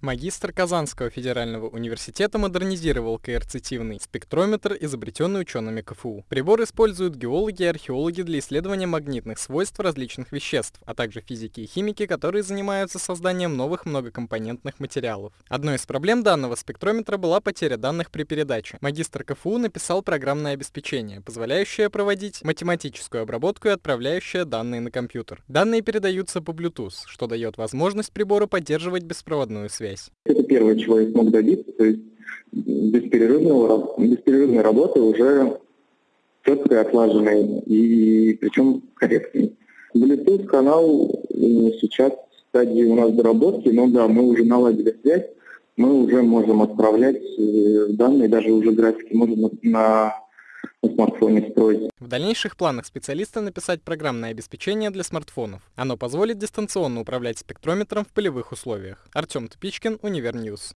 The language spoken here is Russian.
Магистр Казанского федерального университета модернизировал коэрцитивный спектрометр, изобретенный учеными КФУ. Прибор используют геологи и археологи для исследования магнитных свойств различных веществ, а также физики и химики, которые занимаются созданием новых многокомпонентных материалов. Одной из проблем данного спектрометра была потеря данных при передаче. Магистр КФУ написал программное обеспечение, позволяющее проводить математическую обработку и отправляющее данные на компьютер. Данные передаются по Bluetooth, что дает возможность прибору поддерживать беспроводную связь связь? Это первое, чего я смог добиться, то есть бесперерывного, бесперерывной работы уже четкой, отлаженной и причем корректной. Bluetooth канал сейчас в стадии у нас доработки, но да, мы уже наладили связь, мы уже можем отправлять э, данные, даже уже графики можем на на смартфоне строить. В дальнейших планах специалиста написать программное обеспечение для смартфонов. Оно позволит дистанционно управлять спектрометром в полевых условиях. Артем Тупичкин, Univer News.